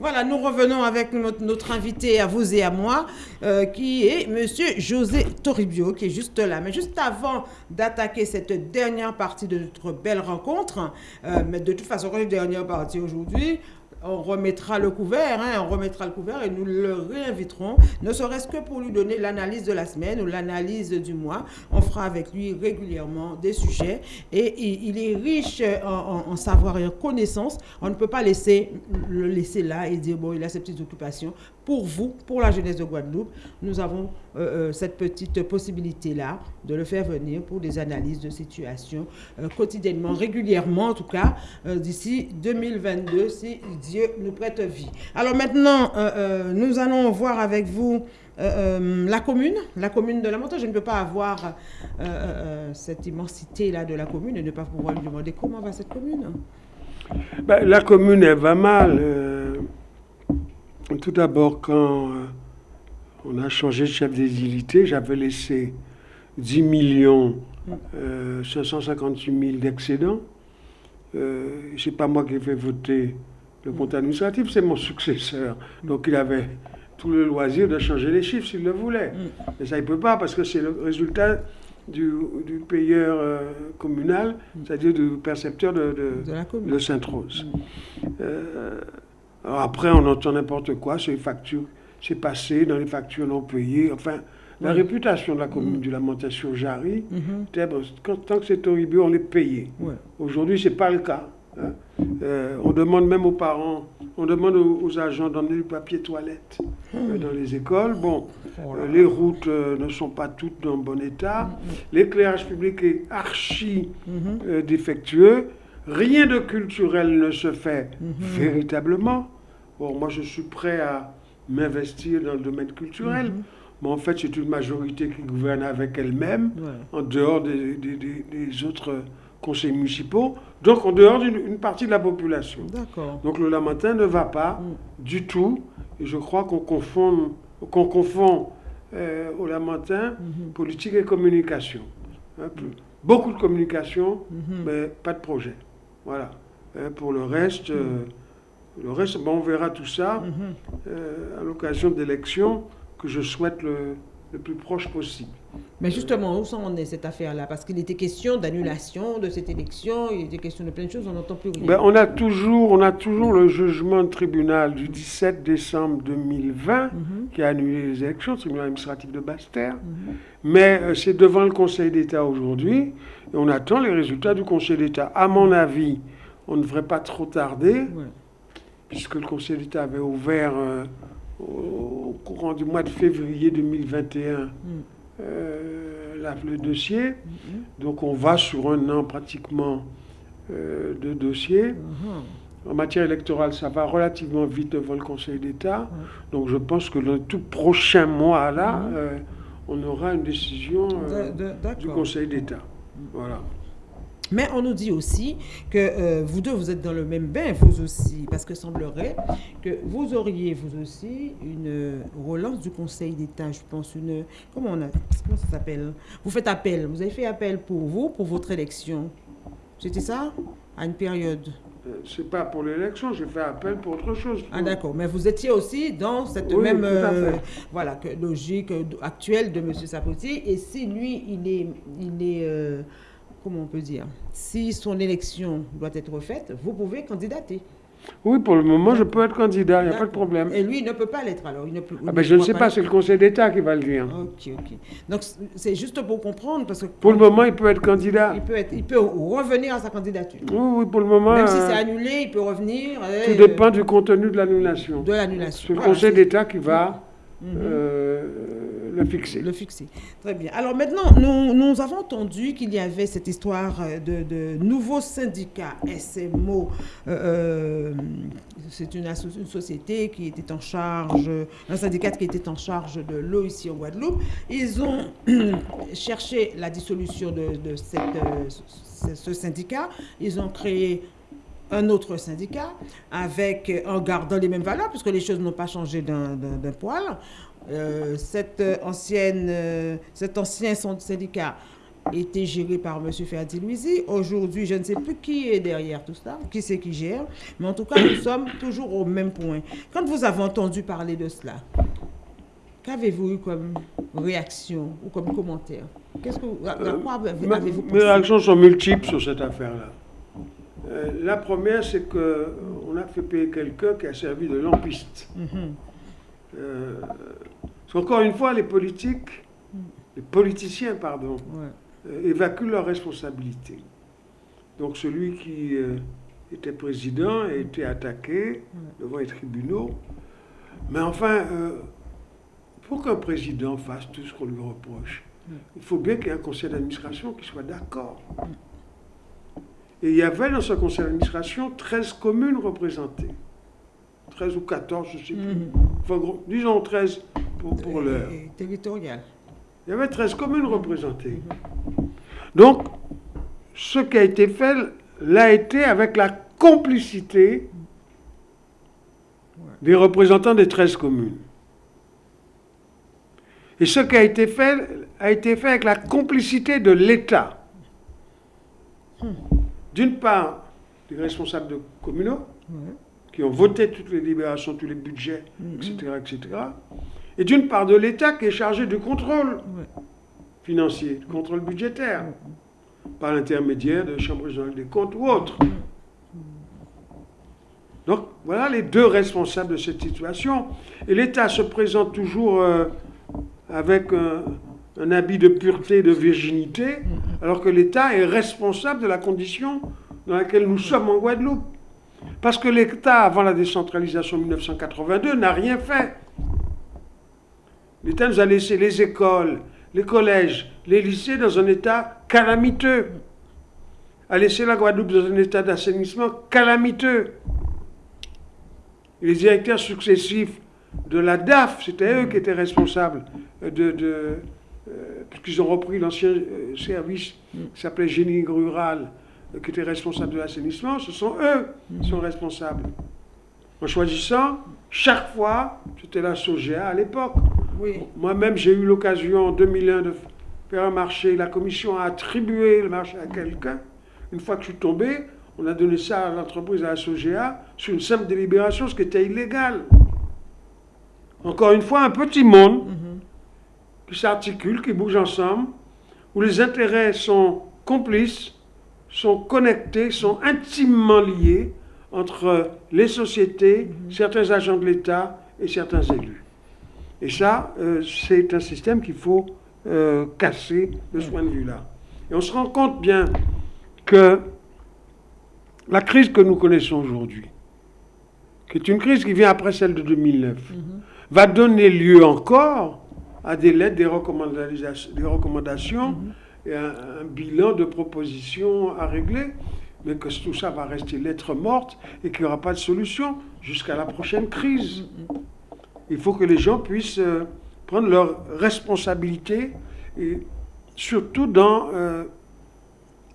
Voilà, nous revenons avec notre, invité à vous et à moi, euh, qui est Monsieur José Toribio, qui est juste là. Mais juste avant d'attaquer cette dernière partie de notre belle rencontre, euh, mais de toute façon, dernière partie aujourd'hui, on remettra le couvert, hein, on remettra le couvert et nous le réinviterons, ne serait-ce que pour lui donner l'analyse de la semaine ou l'analyse du mois. On fera avec lui régulièrement des sujets et il, est riche en, savoir et en connaissances. On ne peut pas laisser le laisser là et dire, bon, il a ses petites occupations. Pour vous, pour la jeunesse de Guadeloupe, nous avons euh, euh, cette petite possibilité-là de le faire venir pour des analyses de situation euh, quotidiennement, régulièrement en tout cas, d'ici 2022, si Dieu nous prête vie. Alors maintenant, nous allons voir avec vous la commune, la commune de la montagne. Je ne peux pas avoir cette immensité-là de la commune et ne pas pouvoir lui demander comment va cette commune. Ben, la commune, elle va mal. tout d'abord, quand on a changé de chef des j'avais laissé 10 millions 558 000 d'excédents. Euh, c'est pas moi qui ai fait voter le compte administratif, c'est mon successeur. Donc il avait tout le loisir de changer les chiffres s'il le voulait. Mais ça, il ne peut pas parce que c'est le résultat du, payeur euh, communal, c'est-à-dire du percepteur de, de, Sainte-Rose. Euh, après, on entend n'importe quoi sur les factures c'est passé dans les factures non payées. Enfin, la réputation de la commune mm. du Lamentation Jarry, mm-hmm. tant que c'est horrible, on est payé. Aujourd'hui, ce n'est pas le cas. Hein. Euh, on demande même aux parents, on demande aux, agents d'emmener du papier toilette euh, mm. dans les écoles. Bon, oh euh, les routes ne sont pas toutes dans bon état. L'éclairage public est archi mm-hmm. défectueux. Rien de culturel ne se fait mm-hmm. véritablement. Bon, moi, je suis prêt à m'investir dans le domaine culturel. Mhm. Mais en fait, c'est une majorité qui gouverne avec elle-même, en dehors des, des, autres conseils municipaux, donc en dehors d'une partie de la population. Donc le Lamentin ne va pas mm. du tout, et je crois qu'on confond, qu'on confond euh, au Lamentin mhm. politique et communication. Hein, beaucoup de communication, mhm. mais pas de projet. Voilà. Hein, pour le reste... Euh, mm. Le reste, on verra tout ça mhm. euh, à l'occasion d'élections que je souhaite le, plus proche possible. Mais justement, où en est cette affaire-là? Parce qu'il était question d'annulation de cette élection, il était question de plein de choses, on n'entend plus rien. Ben, on, a toujours, on a toujours le jugement de tribunal du 17 décembre 2020 mhm. qui a annulé les élections, le tribunal administratif de Basse-Terre. Mhm. Mais euh, c'est devant le Conseil d'État aujourd'hui, et on attend les résultats du Conseil d'État. À mon avis, on ne devrait pas trop tarder puisque le Conseil d'État avait ouvert euh, au, courant du mois de février 2021 mm. euh, le dossier. Mm-hmm. Donc on va sur un an pratiquement euh, de dossier. Mm-hmm. En matière électorale, ça va relativement vite devant le Conseil d'État. Donc je pense que dans le tout prochain mois, là, mm-hmm. on aura une décision du Conseil d'État. Voilà. Mais on nous dit aussi que euh, vous deux, vous êtes dans le même bain, vous aussi, parce que semblerait que vous auriez, vous aussi, une relance du Conseil d'État, je pense, une... Comment, on a, comment ça s'appelle? Vous faites appel, vous avez fait appel pour vous, pour votre élection. C'était ça? À une période? Euh, c'est pas pour l'élection, j'ai fait appel pour autre chose. Ah d'accord, mais vous étiez aussi dans cette même euh, voilà que logique actuelle de M. Sapoti. Et si lui, il est, il est comment on peut dire, si son élection doit être faite, vous pouvez candidater. Oui, pour le moment, je peux être candidat, il n'y a pas de problème. Et lui, il ne peut pas l'être alors il ne ah ben, Je ne sais pas, c'est le Conseil d'État qui va le dire. Ok, ok. Donc, c'est juste pour comprendre. Parce que pour le moment, il peut être candidat. Il peut, être, il peut revenir à sa candidature. Oui, oui, pour le moment. Même si c'est euh, annulé, il peut revenir. Tout dépend du contenu de l'annulation. De l'annulation. C'est le Conseil d'État qui va. Euh, le fixer. Le fixer. Très bien. Alors maintenant, nous, nous avons entendu qu'il y avait cette histoire de, de nouveaux syndicats SMO. Euh, euh, c'est une, une, société qui était en charge, un syndicat qui était en charge de l'eau ici en Guadeloupe. Ils ont cherché la dissolution de, de cette, ce syndicat. Ils ont créé un autre syndicat avec, en gardant les mêmes valeurs, puisque les choses n'ont pas changé d'un poil. Euh, cette ancienne, euh, cet ancien syndicat était géré par M. Ferdi. Aujourd'hui, je ne sais plus qui est derrière tout ça, qui c'est qui gère, mais en tout cas, nous sommes toujours au même point. Quand vous avez entendu parler de cela, qu'avez-vous eu comme réaction ou comme commentaire? Qu'est-ce que avez-vous pensé? Mes réactions sont multiples sur cette affaire-là. Euh, la première, c'est qu'on a fait payer quelqu'un qui a servi de lampiste. Mhm. Euh, encore une fois, les politiques, les politiciens, pardon, euh, évacuent leurs responsabilités. Donc celui qui était président a été attaqué devant les tribunaux. Mais enfin, pour qu'un président fasse tout ce qu'on lui reproche, il faut bien qu'il y ait un conseil d'administration qui soit d'accord. Et il y avait dans ce conseil d'administration 13 communes représentées. 13 ou 14, je ne sais plus. Mhm. Enfin, disons 13 pour, pour l'heure. Territorial. Il y avait 13 communes représentées. Donc, ce qui a été fait l'a été avec la complicité des représentants des 13 communes. Et ce qui a été fait a été fait avec la complicité de l'État. Hmm d'une part, les responsables de communaux, qui ont voté toutes les libérations, tous les budgets, etc., mm-hmm. etc. Et d'une part de l'État qui est chargé du contrôle financier, du contrôle budgétaire, par l'intermédiaire de Chambre régionale des comptes ou autres. Donc voilà les deux responsables de cette situation. Et l'État se présente toujours euh, avec un, un habit de pureté, de virginité, alors que l'État est responsable de la condition dans laquelle nous sommes en Guadeloupe. Parce que l'État, avant la décentralisation en 1982, n'a rien fait. L'État nous a laissé les écoles, les collèges, les lycées dans un état calamiteux. A laissé la Guadeloupe dans un état d'assainissement calamiteux. Les directeurs successifs de la DAF, c'était eux qui étaient responsables de, euh, puisqu'ils ont repris l'ancien euh, service qui s'appelait génie rural, euh, qui était responsable de l'assainissement, ce sont eux qui sont responsables. En choisissant, chaque fois, c'était la SOGEA à l'époque. Moi-même, j'ai eu l'occasion en 2001 de faire un marché. La commission a attribué le marché à quelqu'un. Une fois que je suis tombé, on a donné ça à l'entreprise, à la SOGEA, sur une simple délibération, ce qui était illégal. Encore une fois, un petit monde. Mhm qui s'articulent, qui bougent ensemble, où les intérêts sont complices, sont connectés, sont intimement liés entre les sociétés, mhm. certains agents de l'État et certains élus. Et ça, euh, c'est un système qu'il faut euh, casser de ce point de vue-là. Et on se rend compte bien que la crise que nous connaissons aujourd'hui, qui est une crise qui vient après celle de 2009, mhm. va donner lieu encore à des lettres, des recommandations, des recommandations mhm. et un, bilan de propositions à régler, mais que tout ça va rester lettre morte et qu'il n'y aura pas de solution jusqu'à la prochaine crise. Mhm. Il faut que les gens puissent euh, prendre leurs responsabilités et surtout dans euh,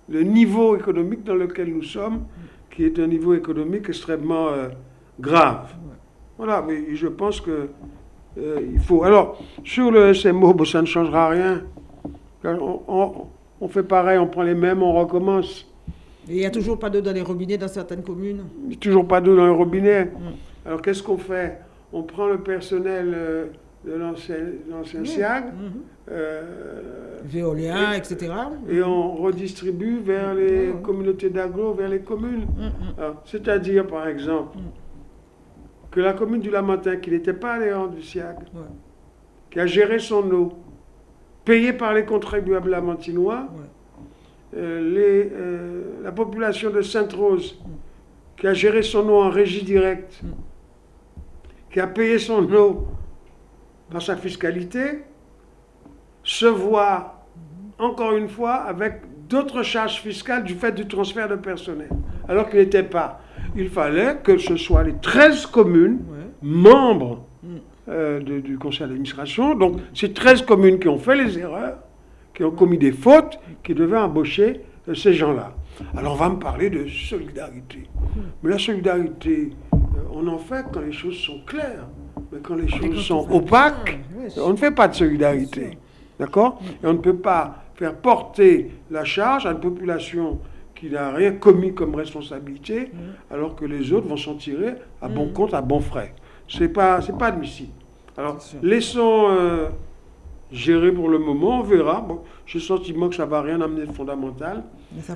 le niveau économique dans lequel nous sommes, qui est un niveau économique extrêmement euh, grave. Voilà, mais je pense que il faut. Alors, sur le SMO, ça ne changera rien. On, fait pareil, on prend les mêmes, on recommence. il n'y a toujours pas d'eau dans les robinets dans certaines communes? Il n'y a toujours pas d'eau dans les robinets. Mm. Alors, qu'est-ce qu'on fait? On prend le personnel euh, de l'ancien SIAG. Mm-hmm. Euh, Véolia, etc. Et on redistribue vers les communautés d'agro, vers les communes. Mm-hmm. C'est-à-dire, par exemple, que la commune du Lamentin, qui n'était pas allée du SIAG, qui a géré son eau, payée par les contribuables lamantinois, euh, les, euh, la population de Sainte-Rose, qui a géré son eau en régie directe, qui a payé son eau par sa fiscalité, se voit encore une fois avec d'autres charges fiscales du fait du transfert de personnel, alors qu'il n'était pas il fallait que ce soit les 13 communes membres mm. euh, du conseil d'administration. Donc, c'est 13 communes qui ont fait les erreurs, qui ont commis des fautes, qui devaient embaucher euh, ces gens-là. Alors, on va me parler de solidarité. Mm. Mais la solidarité, on en fait quand les choses sont claires. Mais quand les choses sont opaques, on ne fait pas de solidarité. D'accord. Et on ne peut pas faire porter la charge à une population qui n'a rien commis comme responsabilité, alors que les autres vont s'en tirer à bon compte, à bon frais. C'est pas, c'est pas admissible. Alors, laissons euh, gérer pour le moment, on verra. Bon, j'ai le sentiment que ça va rien amener de fondamental,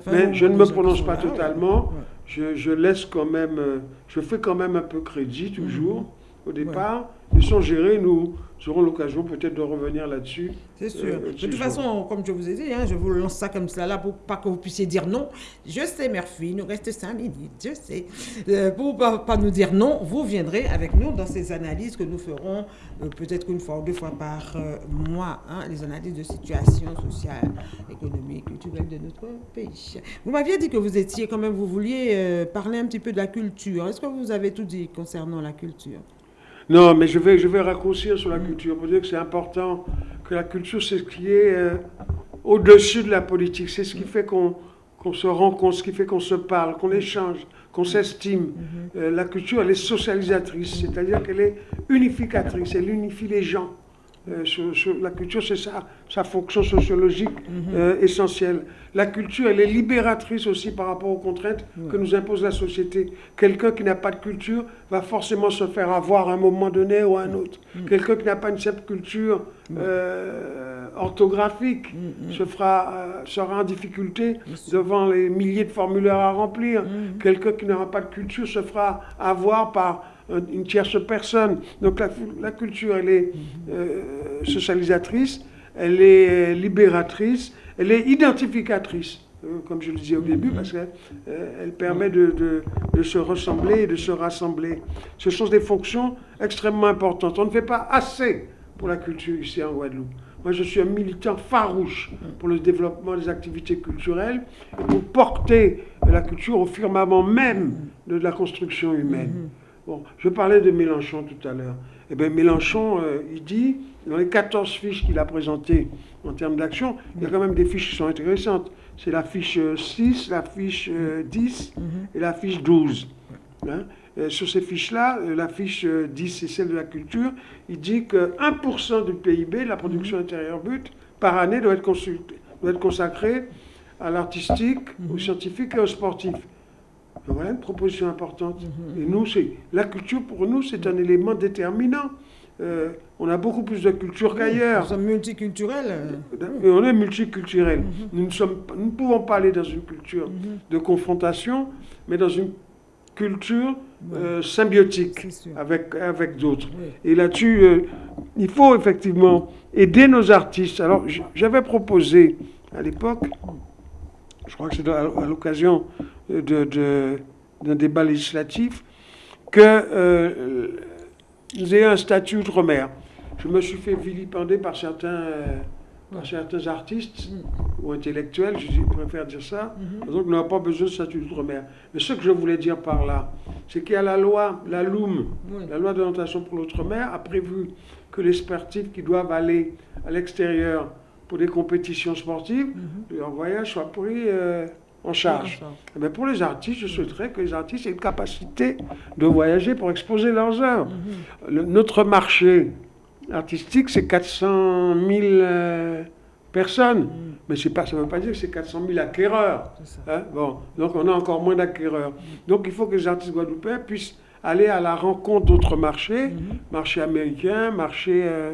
Mais, je ne me prononce pas totalement. ouais. Je, laisse quand même, euh, je fais quand même un peu crédit toujours. Au départ. Laissons gérer, nous aurons l'occasion peut-être de revenir là-dessus. C'est sûr. Euh, de toute jours. façon, comme je vous ai dit, hein, je vous lance ça comme ça là pour pas que vous puissiez dire non. Je sais, Murphy, il nous reste cinq minutes, je sais. Euh, pour pas, pas nous dire non, vous viendrez avec nous dans ces analyses que nous ferons euh, peut-être qu'une fois ou deux fois par mois, hein, les analyses de situation sociale, économique, culturelle de notre pays. Vous m'aviez dit que vous étiez quand même, vous vouliez parler un petit peu de la culture. Est-ce que vous avez tout dit concernant la culture? Non, mais je vais, je vais raccourcir sur la culture pour dire que c'est important que la culture, c'est ce qui est euh, au-dessus de la politique. C'est ce qui fait qu'on qu'on se rencontre, ce qui fait qu'on se parle, qu'on échange, qu'on s'estime. Euh, la culture, elle est socialisatrice, c'est-à-dire qu'elle est unificatrice, elle unifie les gens. Euh, la culture, c'est ça, sa fonction sociologique euh, essentielle. La culture, elle est libératrice aussi par rapport aux contraintes que nous impose la société. Quelqu'un qui n'a pas de culture va forcément se faire avoir à un moment donné ou à un autre. Quelqu'un qui n'a pas une certaine culture euh, orthographique se fera, sera en difficulté devant les milliers de formulaires à remplir. Quelqu'un qui n'aura pas de culture se fera avoir par une tierce personne. Donc la, culture, elle est euh, socialisatrice, elle est euh, libératrice, elle est identificatrice, euh, comme je le disais au début, parce qu'elle euh, elle permet de, de- de se ressembler et de se rassembler. Ce sont des fonctions extrêmement importantes. On ne fait pas assez pour la culture ici en Guadeloupe. Moi, je suis un militant farouche pour le développement des activités culturelles et pour porter la culture au firmament même de la construction humaine. Bon, je parlais de Mélenchon tout à l'heure. Eh bien, Mélenchon, euh, il dit, dans les 14 fiches qu'il a présentées en termes d'action, il y a quand même des fiches qui sont intéressantes. C'est la fiche euh, 6, la fiche euh, 10 et la fiche 12. Hein. Euh, sur ces fiches-là, euh, la fiche euh, 10, c'est celle de la culture, il dit que 1% du PIB, de la production intérieure brute, par année doit être, consulté- doit être consacré à l'artistique, au scientifique et au sportif. Voilà une proposition importante. Et nous, c'est la culture pour nous, c'est un élément déterminant. Euh, on a beaucoup plus de culture Nous qu'ailleurs. sommes multiculturels. euh, Et on est multiculturel. Nous, ne sommes, pas- nous ne pouvons pas aller dans une culture de confrontation, mais dans une culture euh, symbiotique avec, avec d'autres. Oui. Et là-dessus, euh, il faut effectivement aider nos artistes. Alors, j'avais proposé à l'époque, je crois que c'est à à l'occasion de- de- d'un débat législatif, que euh, nous ayons un statut outre-mer. Je me suis fait vilipender par certains, euh, par certains artistes ou intellectuels, je préfère dire ça, donc on n'a pas besoin de statut d'outre-mer. Mais ce que je voulais dire par là, c'est qu'il y a la loi, la LOUM, Oui. la loi d'orientation pour l'outre-mer, a prévu que les sportifs qui doivent aller à l'extérieur pour des compétitions sportives, leur voyage soit pris euh, en charge. Eh bien, pour les artistes, je souhaiterais que les artistes aient une capacité de voyager pour exposer leurs œuvres. Le- notre marché artistique, c'est 400 000 euh, personnes. Mais c'est pas, ça ne veut pas dire que c'est 400 000 acquéreurs. Hein, bon, donc on a encore moins d'acquéreurs. Donc il faut que les artistes guadeloupéens puissent aller à la rencontre d'autres marchés, marché américain, marché euh,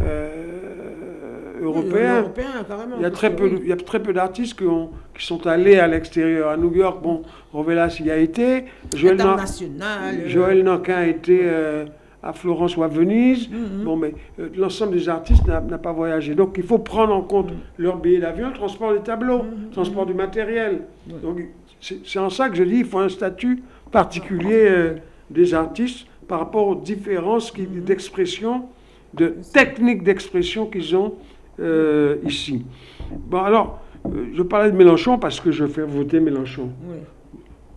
euh, européen. Européen, carrément. Il y a parce très que peu, oui. de- il y a très peu d'artistes qui, ont- qui sont allés à l'extérieur. À New York, bon, Rovelas y a été. Joël, International. euh, Joël Nankin a été euh, à Florence ou à Venise. Mhm. Bon, mais euh, l'ensemble des artistes n'a pas voyagé. Donc il faut prendre en compte leur billet d'avion, le transport des tableaux, le transport du matériel. Donc c'est en ça que je dis qu'il faut un statut particulier euh, des artistes par rapport aux différences d'expression, de techniques d'expression qu'ils ont ici. Bon, alors, je parlais de Mélenchon parce que je fais voter Mélenchon oui.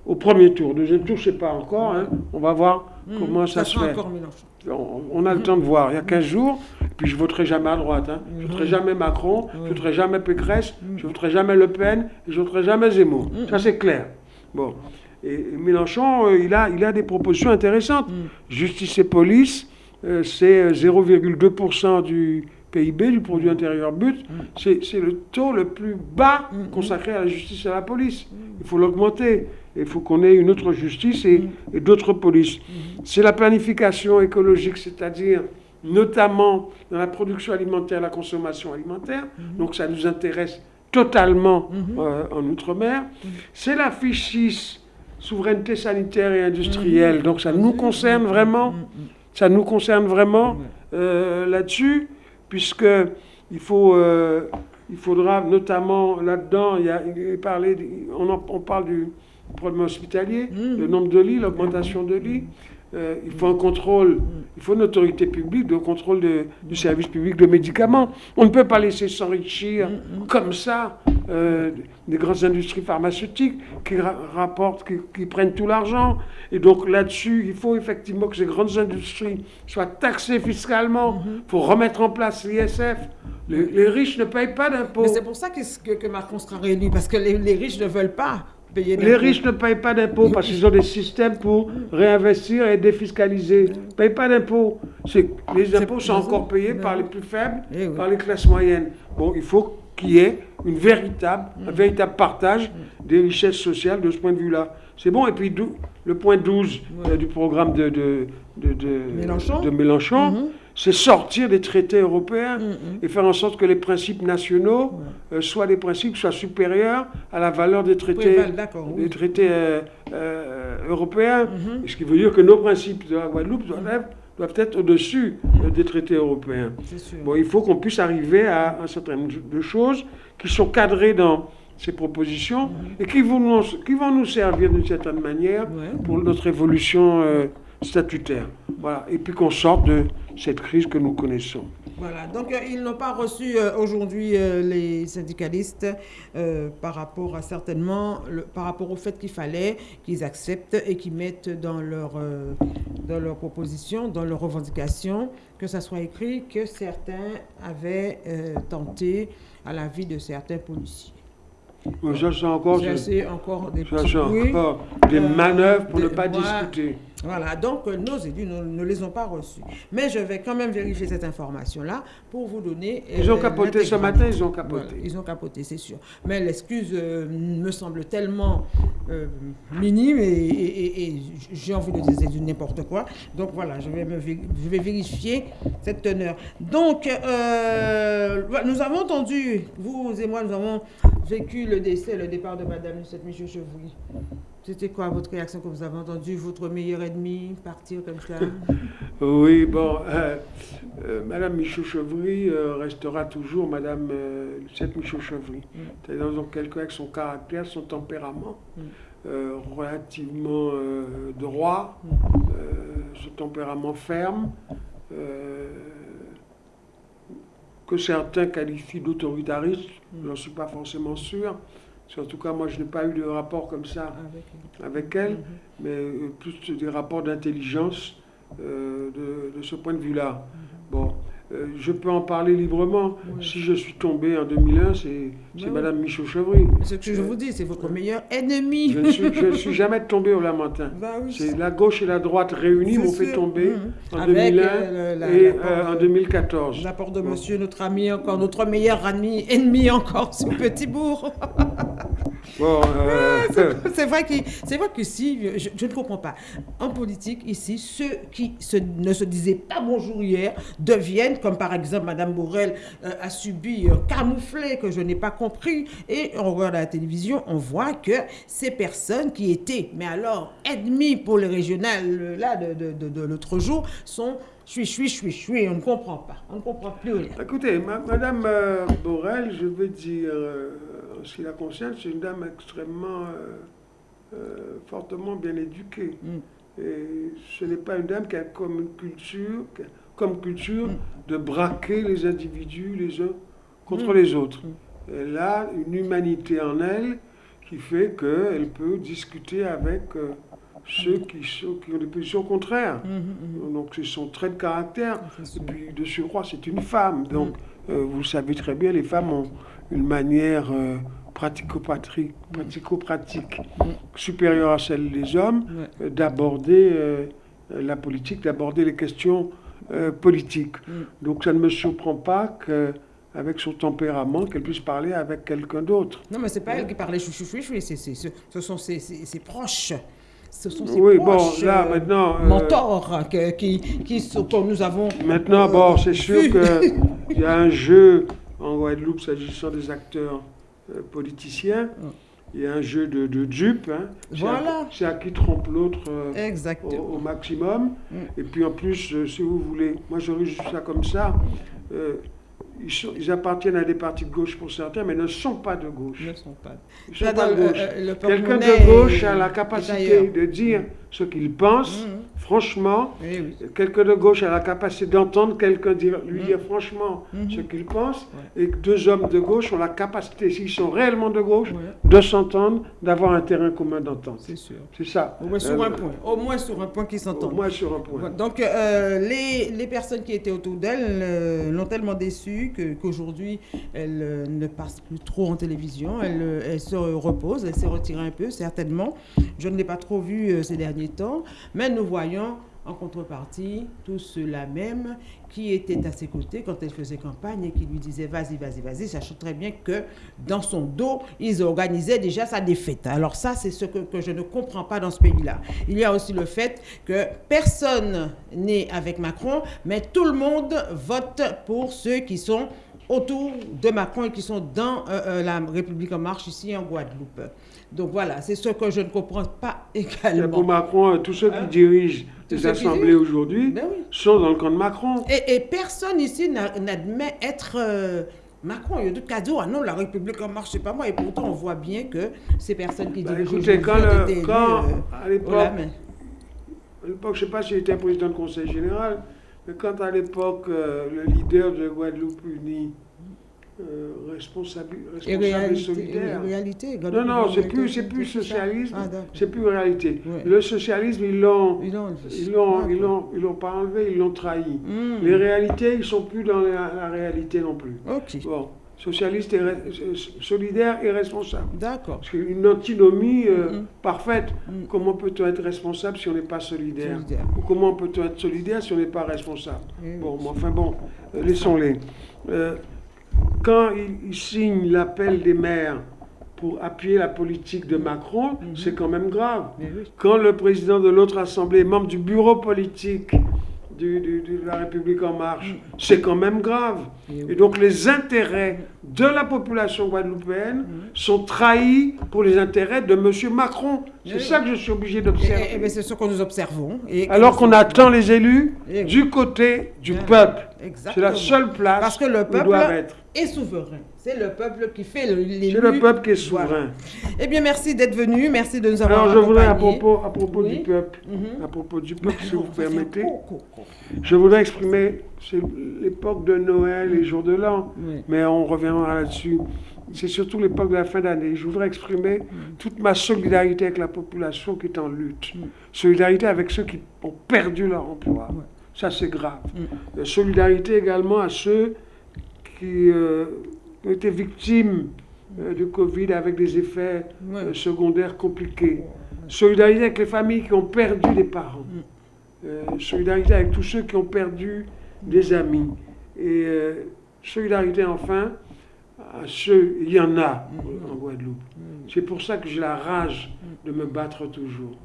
au premier tour. Deuxième tour, je ne sais pas encore. hein. On va voir comment ça, se fait. encore Mélenchon. On, on a le temps de voir. Il y a 15 jours, et puis je voterai jamais à droite. hein. Je voterai jamais Macron, je voterai jamais Pécresse, je voterai jamais Le Pen, et je voterai jamais Zemmour. Ça, c'est clair. Bon. Et Mélenchon, euh, il, a, il a des propositions intéressantes. Justice et police, euh, c'est euh, 0,2% du PIB, du produit intérieur brut. C'est c'est le taux le plus bas Mm. consacré à la justice et à la police. Il faut l'augmenter. Il faut qu'on ait une autre justice et, et d'autres polices. C'est la planification écologique, c'est-à-dire notamment dans la production alimentaire, la consommation alimentaire. Donc ça nous intéresse totalement euh, en Outre-mer. C'est la fiche 6, souveraineté sanitaire et industrielle. Donc ça nous concerne vraiment. Ça nous concerne vraiment euh, là-dessus, puisque il faut, euh, il faudra notamment là-dedans, il y a, il on, en- on parle du problème hospitalier, le nombre de lits, l'augmentation de lits. Euh, il faut un contrôle, il faut une autorité publique de contrôle du service public de médicaments. On ne peut pas laisser s'enrichir comme ça euh, des grandes industries pharmaceutiques qui ra- rapportent, qui, prennent tout l'argent. Et donc là-dessus, il faut effectivement que ces grandes industries soient taxées fiscalement. Il faut remettre en place l'ISF. Les, riches ne payent pas d'impôts. C'est pour ça que, Macron sera réélu, parce que les riches ne veulent pas payer Les riches ne payent pas d'impôts parce qu'ils ont des systèmes pour réinvestir et défiscaliser. Ils ne payent pas d'impôts. Les impôts sont encore payés par les plus faibles, Eh oui. par les classes moyennes. Bon, il faut qu'il y ait une véritable, un Mm. véritable partage des richesses sociales de ce point de vue-là. C'est bon. Et puis le point 12 euh, du programme de, de, de, de- Mélenchon. de Mélenchon, Mhm. C'est sortir des traités européens Mhm. et faire en sorte que les principes nationaux euh, soient des principes qui soient supérieurs à la valeur des traités, Préval, d'accord, oui. des traités euh, euh, européens. Mhm. Ce qui veut dire que nos principes de la Guadeloupe doivent, doivent être au-dessus des traités européens. Sûr. Bon, il faut qu'on puisse arriver à un certain nombre de choses qui sont cadrées dans ces propositions et qui vont nous, qui vont nous servir d'une certaine manière. Ouais. pour notre évolution statutaire. Voilà. Et puis qu'on sorte de cette crise que nous connaissons. Voilà, donc euh, ils n'ont pas reçu euh, aujourd'hui euh, les syndicalistes par rapport à certainement, par rapport au fait qu'il fallait qu'ils acceptent et qu'ils mettent dans leur, dans leur proposition, dans leurs revendications, que ça soit écrit que certains avaient tenté à la vie de certains policiers. Ça, c'est encore, des encore des Euh, manœuvres pour de- ne pas discuter. Voilà, donc euh, nos élus ne, ne les ont pas reçus. Mais je vais quand même vérifier cette information-là pour vous donner. euh, Ils ont capoté ce matin, ils ont Voilà, capoté. ils ont capoté, c'est sûr. Mais l'excuse euh, me semble tellement euh, minime et, j'ai envie de dire du n'importe quoi. Donc voilà, je vais, vérifier cette teneur. Donc, euh, nous avons entendu, vous et moi, nous avons vécu le décès, le départ de Madame Lucette Michaud Chevry. C'était quoi votre réaction quand vous avez entendu votre meilleur ennemi partir comme ça Oui, bon, euh, euh, Madame Michaud-Chevry euh, restera toujours Madame Lucette Michaud-Chevry. C'est-à-dire donc quelqu'un avec son caractère, son tempérament, Mm. relativement droit, euh, ce tempérament ferme, que certains qualifient d'autoritariste, je n'en suis pas forcément sûr. En tout cas, moi, je n'ai pas eu de rapport comme ça avec avec elle, Mhm. mais euh, plus des rapports d'intelligence euh, de, de ce point de vue-là. Bon, euh, je peux en parler librement. Oui. Si je suis tombé en 2001, c'est c'est oui. Madame Michaud-Chevry. Ce que je vous dis, c'est votre meilleur ennemi. Je ne suis, je ne suis jamais tombé au Lamentin. Bah oui, C'est la gauche et la droite réunies m'ont fait tomber Mhm. en Avec, 2001 euh, le- la- et en de- 2014. L'apport de Bon. monsieur, notre ami encore, notre meilleur ami, ennemi encore, ce petit bourg. Bon, euh, C'est vrai, que, c'est vrai que si, je, je ne comprends pas. En politique, ici, ceux qui se- ne se disaient pas bonjour hier deviennent, comme par exemple Madame Borrell euh, a subi un camouflet que je n'ai pas compris. Et on regarde à la télévision, on voit que ces personnes qui étaient, mais alors, ennemies pour les régionales, euh, là, de, de- de- de l'autre jour, sont chui, chui, chui, chui. On ne comprend pas. On ne comprend plus rien. Écoutez, ma- Madame euh, Borel, je veux dire, euh, ce qui la concerne, c'est une dame extrêmement euh, euh, fortement bien éduquée. Mm. Et ce n'est pas une dame qui a comme une culture, a comme culture Mm. de braquer les individus les uns contre Mm. les autres. Elle a une humanité en elle qui fait qu'elle peut discuter avec euh, ceux qui, ont des positions contraires. Donc c'est son trait de caractère. Et puis de surcroît, c'est une femme. Donc euh, vous savez très bien, les femmes ont une manière euh, pratico-pratique pratico-pratique Mm. supérieure à celle des hommes Ouais. euh, d'aborder euh, la politique, d'aborder les questions euh, politique. Mm. Donc ça ne me surprend pas qu'avec son tempérament, qu'elle puisse parler avec quelqu'un d'autre. Non, mais c'est pas elle qui parlait chouchou chouchou, c'est, c'est, ce sont ses, ses- ses proches. Ce sont ses Oui, bon, là, maintenant, euh, mentors que, qui, qui sont, que nous avons. Maintenant, euh, bon, c'est sûr qu'il y a un jeu en Guadeloupe s'agissant des acteurs euh, politiciens. Il y a un jeu de, de dupes. hein. C'est à- Voilà. C'est à qui trompe l'autre euh, au, au maximum. Mm. Et puis en plus, euh, si vous voulez, moi j'aurais juste ça comme ça. ils, sont- ils appartiennent à des partis de gauche pour certains, mais ne sont pas de gauche. Ne sont pas. Ils sont Là, pas de gauche. Quelqu'un de gauche a la capacité de dire ce qu'il pense, Mhm. Franchement. Oui, oui. Quelqu'un de gauche a la capacité d'entendre quelqu'un dire, lui Mhm. dire franchement Mhm. ce qu'il pense. Ouais. Et que deux hommes de gauche ont la capacité, s'ils sont réellement de gauche, Ouais. de s'entendre, d'avoir un terrain commun d'entente. C'est sûr. C'est ça. Au moins sur Euh, un point. Au moins sur un point qui Au s'entend. moins sur un point. Donc, euh, les, les personnes qui étaient autour d'elle euh, l'ont tellement déçue qu'aujourd'hui, elle ne passe plus trop en télévision. Elle, elle se repose, elle s'est retirée un peu, certainement. Je ne l'ai pas trop vue ces derniers temps. Mais nous voyons en contrepartie tous ceux-là même qui étaient à ses côtés quand elle faisait campagne et qui lui disaient vas-y, vas-y, vas-y, sachant très bien que dans son dos, ils organisaient déjà sa défaite. Alors ça, c'est ce que, que je ne comprends pas dans ce pays-là. Il y a aussi le fait que personne n'est avec Macron, mais tout le monde vote pour ceux qui sont autour de Macron et qui sont dans euh, euh, la République en marche ici en Guadeloupe. Donc voilà, c'est ce que je ne comprends pas Et Pour également. Macron, euh, tous ceux qui dirigent Les assemblées aujourd'hui Ben oui. sont dans le camp de Macron. Et, et personne ici n'a- n'admet être euh, Macron. Il y a d'autres cadeaux. Ah non, la République en marche, c'est pas moi. Et pourtant, on voit bien que ces personnes qui Bah, dirigent écoutez, quand, le- quand, euh, à l'époque, à je ne sais pas s'il était président du Conseil général, mais quand à l'époque, euh, le leader de Guadeloupe Unie, euh, responsable, Et responsable et réalité, solidaire. et réalité, Non, non, c'est plus, c'est plus socialisme, Ah, c'est plus réalité. Ouais. Le socialisme, ils l'ont, Ils l'ont ils l'ont, ils D'accord. l'ont, ils l'ont pas enlevé, ils l'ont trahi. Hmm. Les réalités, ils sont plus dans la, la réalité non plus. Ok, Bon, socialiste et solidaire et responsable. d'accord. C'est une antinomie euh, Mhm. parfaite. Mhm. Comment peut-on être responsable si on n'est pas solidaire? Solidaire. Ou comment peut-on être solidaire si on n'est pas responsable? Eh Bon, mais enfin bon, euh, laissons-les. Euh, quand il, signe l'appel des maires pour appuyer la politique de Macron, Mhm. c'est quand même grave. Quand le président de l'autre assemblée est membre du bureau politique du- du- de la République en marche, c'est quand même grave. Et donc les intérêts de la population guadeloupéenne sont trahis pour les intérêts de M. Macron. C'est Oui. ça que je suis obligé Et- et- d'observer. et ben, c'est ce que nous observons. Et Alors qu'on attend les élus Eh du côté du Bien. peuple. C'est la seule place Parce que le peuple être. est souverain. C'est le peuple qui fait l'élu. C'est le peuple qui est souverain. Eh bien, merci d'être venu. Merci de nous avoir Alors je voudrais à propos, à propos Oui. du peuple, Mhm. à propos du peuple, si vous permettez, je voudrais exprimer, c'est l'époque de Noël, les jours de l'an, Oui. mais on reviendra là-dessus. C'est surtout l'époque de la fin d'année. Je voudrais exprimer toute ma solidarité avec la population qui est en lutte. Mm. Solidarité avec ceux qui ont perdu leur emploi. Ça, c'est grave. Mm. Euh, Solidarité également à ceux qui euh, ont été victimes euh, du Covid avec des effets euh, secondaires compliqués. Solidarité avec les familles qui ont perdu des parents. Mm. Solidarité avec tous ceux qui ont perdu des amis. Et solidarité enfin à ceux, il y en a en Guadeloupe. C'est pour ça que j'ai la rage de me battre toujours.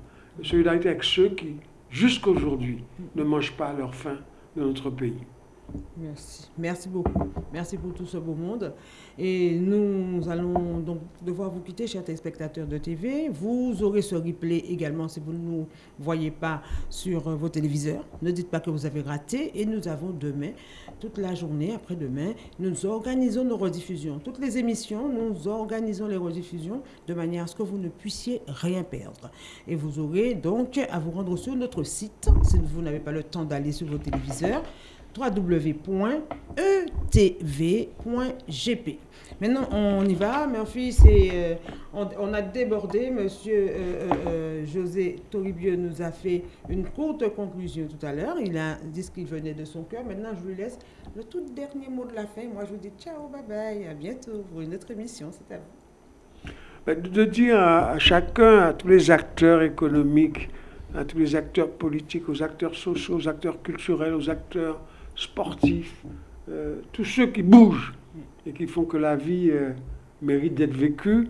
Solidarité avec ceux qui, jusqu'aujourd'hui, ne mangent pas leur faim de notre pays. Merci. Merci beaucoup. Merci pour tout ce beau monde. Et nous allons donc devoir vous quitter, chers téléspectateurs de TV. Vous aurez ce replay également si vous ne nous voyez pas sur vos téléviseurs. Ne dites pas que vous avez raté. Et nous avons demain, toute la journée, après-demain, nous organisons nos rediffusions. Toutes les émissions, nous organisons les rediffusions de manière à ce que vous ne puissiez rien perdre. Et vous aurez donc à vous rendre sur notre site, si vous n'avez pas le temps d'aller sur vos téléviseurs, www.etv.gp. Maintenant, on y va. Murphy, on, a débordé. Monsieur euh, euh, euh, José Toribio nous a fait une courte conclusion tout à l'heure. Il a dit ce qu'il venait de son cœur. Maintenant, je lui laisse le tout dernier mot de la fin. Moi, je vous dis ciao, bye bye, à bientôt pour une autre émission. C'est à vous. Ben, De dire à chacun, à tous les acteurs économiques à tous les acteurs politiques, aux acteurs sociaux, aux acteurs culturels, aux acteurs sportifs, euh, tous ceux qui bougent et qui font que la vie euh, mérite d'être vécue,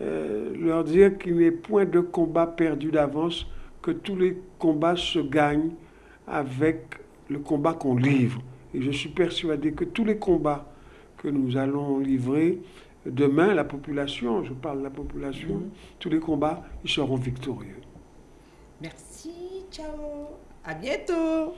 euh, leur dire qu'il n'est point de combat perdu d'avance, que tous les combats se gagnent avec le combat qu'on livre. Et je suis persuadé que tous les combats que nous allons livrer, demain, la population, je parle de la population, Mhm. tous les combats, ils seront victorieux. Merci, ciao. À bientôt.